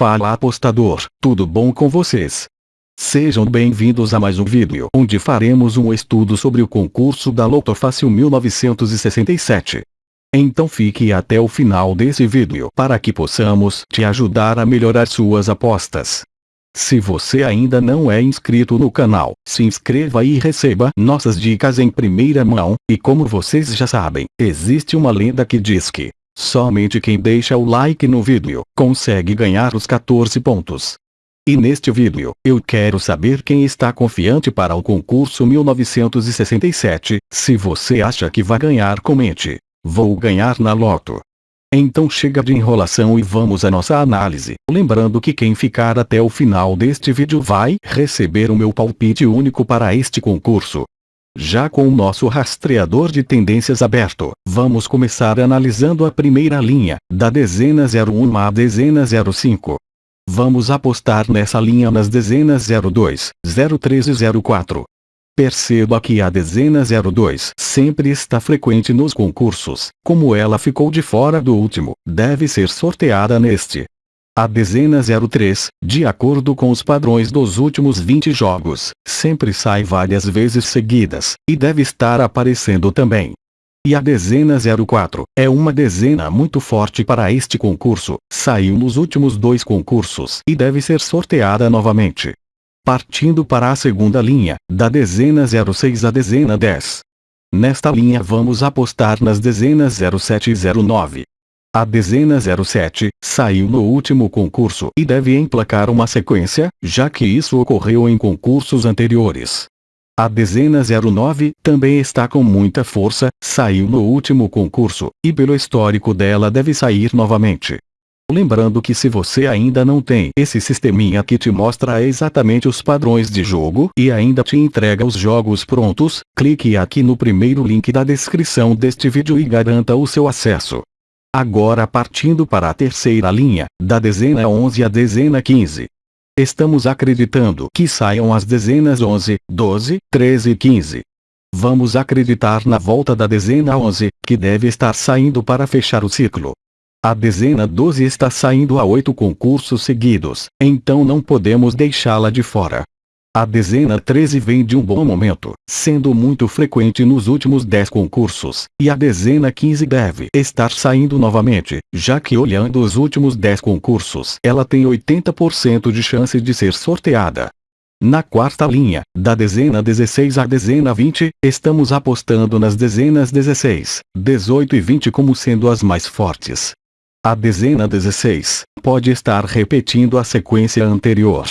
Fala apostador, tudo bom com vocês? Sejam bem-vindos a mais um vídeo onde faremos um estudo sobre o concurso da Loto Fácil 1967. Então fique até o final desse vídeo para que possamos te ajudar a melhorar suas apostas. Se você ainda não é inscrito no canal, se inscreva e receba nossas dicas em primeira mão, e como vocês já sabem, existe uma lenda que diz que Somente quem deixa o like no vídeo, consegue ganhar os 14 pontos. E neste vídeo, eu quero saber quem está confiante para o concurso 1967, se você acha que vai ganhar comente. Vou ganhar na loto. Então chega de enrolação e vamos à nossa análise. Lembrando que quem ficar até o final deste vídeo vai receber o meu palpite único para este concurso. Já com o nosso rastreador de tendências aberto, vamos começar analisando a primeira linha, da dezena 01 à dezena 05. Vamos apostar nessa linha nas dezenas 02, 03 e 04. Perceba que a dezena 02 sempre está frequente nos concursos, como ela ficou de fora do último, deve ser sorteada neste. A dezena 03, de acordo com os padrões dos últimos 20 jogos, sempre sai várias vezes seguidas, e deve estar aparecendo também. E a dezena 04, é uma dezena muito forte para este concurso, saiu nos últimos dois concursos e deve ser sorteada novamente. Partindo para a segunda linha, da dezena 06 à dezena 10. Nesta linha vamos apostar nas dezenas 07 e 09. A dezena 07 saiu no último concurso e deve emplacar uma sequência, já que isso ocorreu em concursos anteriores. A dezena 09 também está com muita força, saiu no último concurso, e pelo histórico dela deve sair novamente. Lembrando que se você ainda não tem esse sisteminha que te mostra exatamente os padrões de jogo e ainda te entrega os jogos prontos, clique aqui no primeiro link da descrição deste vídeo e garanta o seu acesso. Agora partindo para a terceira linha, da dezena 11 à dezena 15. Estamos acreditando que saiam as dezenas 11, 12, 13 e 15. Vamos acreditar na volta da dezena 11, que deve estar saindo para fechar o ciclo. A dezena 12 está saindo a oito concursos seguidos, então não podemos deixá-la de fora. A dezena 13 vem de um bom momento, sendo muito frequente nos últimos 10 concursos, e a dezena 15 deve estar saindo novamente, já que olhando os últimos 10 concursos, ela tem 80% de chance de ser sorteada. Na quarta linha, da dezena 16 à dezena 20, estamos apostando nas dezenas 16, 18 e 20 como sendo as mais fortes. A dezena 16 pode estar repetindo a sequência anterior,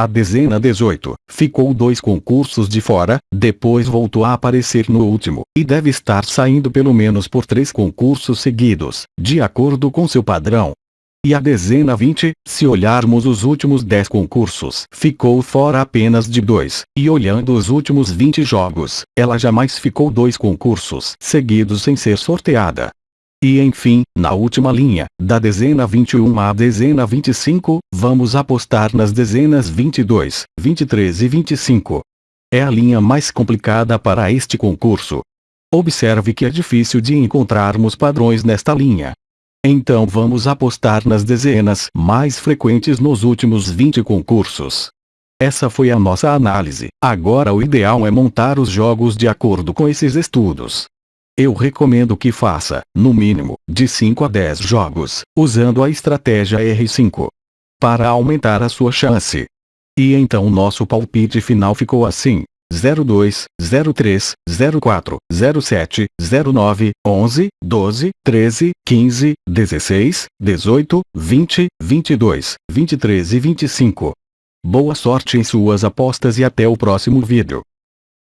a dezena 18 ficou dois concursos de fora, depois voltou a aparecer no último, e deve estar saindo pelo menos por três concursos seguidos, de acordo com seu padrão. E a dezena 20, se olharmos os últimos 10 concursos, ficou fora apenas de dois, e olhando os últimos 20 jogos, ela jamais ficou dois concursos seguidos sem ser sorteada. E enfim, na última linha, da dezena 21 à dezena 25, vamos apostar nas dezenas 22, 23 e 25. É a linha mais complicada para este concurso. Observe que é difícil de encontrarmos padrões nesta linha. Então vamos apostar nas dezenas mais frequentes nos últimos 20 concursos. Essa foi a nossa análise. Agora o ideal é montar os jogos de acordo com esses estudos. Eu recomendo que faça, no mínimo, de 5 a 10 jogos, usando a estratégia R5. Para aumentar a sua chance. E então nosso palpite final ficou assim. 02, 03, 04, 07, 09, 11, 12, 13, 15, 16, 18, 20, 22, 23 e 25. Boa sorte em suas apostas e até o próximo vídeo.